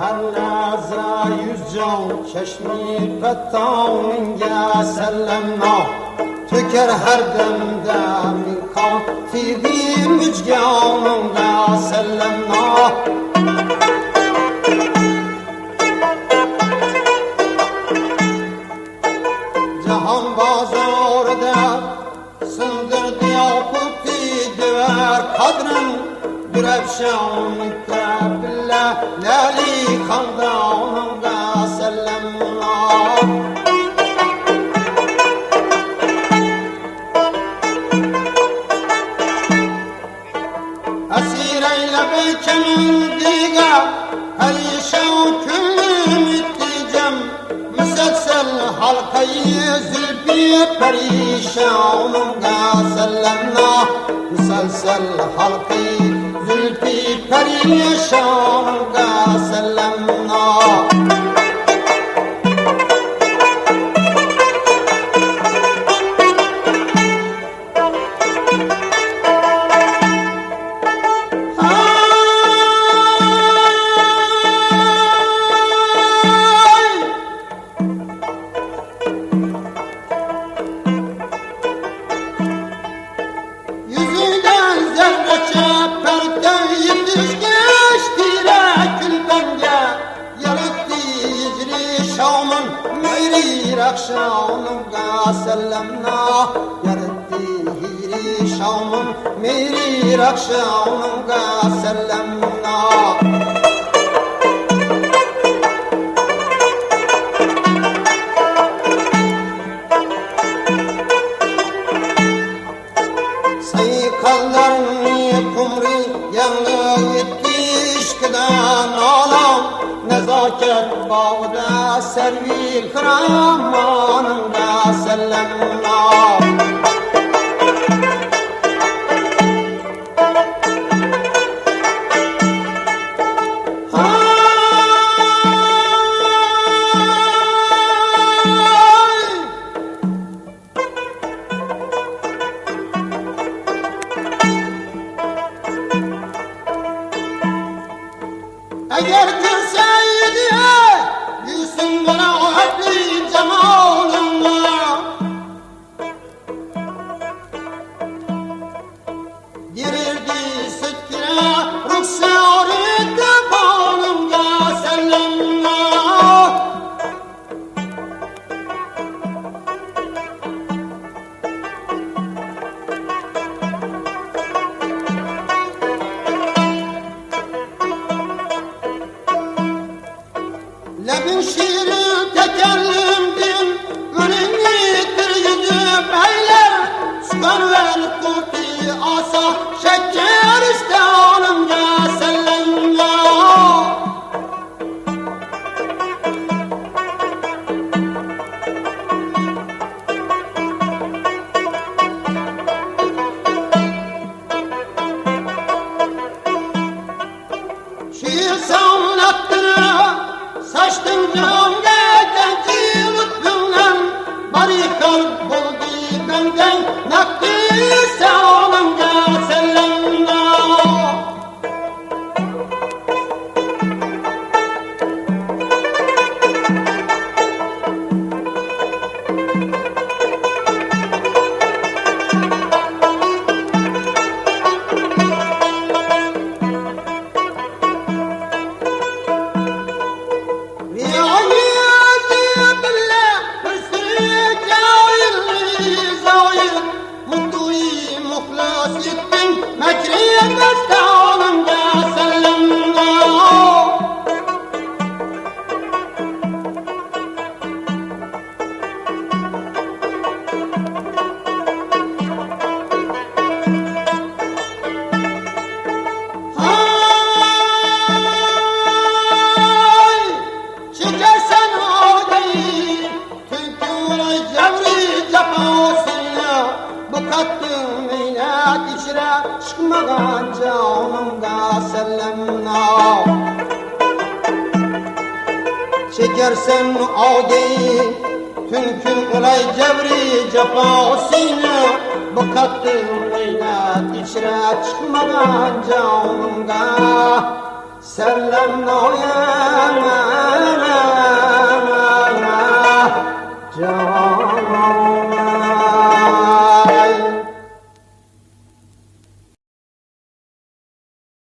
هر لحظه یوز جان چشمی قطان منگه سلمنا تو کر هر دمده من کان فیدی مجگانمده سلمنا جهان بازارده سندر دیاقوتی دیور قدرم بربشة ومتقبلة لالي خوضة وهوضة سلم الله أسيرة لبيك من ديقة هريشة وكل متجم مسلسل حلقة يزل بيه بريشة ومبقى سلمنا مسلسل حلقي زلفی پری شام کا سلام meyri rakşanımga sellemna. Yarattı hicri şamın meyri rakşanımga sellemna. Sayıkallarını Nezaket bağda servil kramanında sellemna Ay! Eğer gülseydi Lebin şiirin tekellimdin Ürünlidir yüzü beyler Harikal, Bondi, Gangan, Nakti. Bu kattın meynet içine çıkmadan canımda sellemna Çekersen ağayı, çünkü olay cevri cefasıyla Bu kattın meynet içine çıkmadan canımda Sellem noyem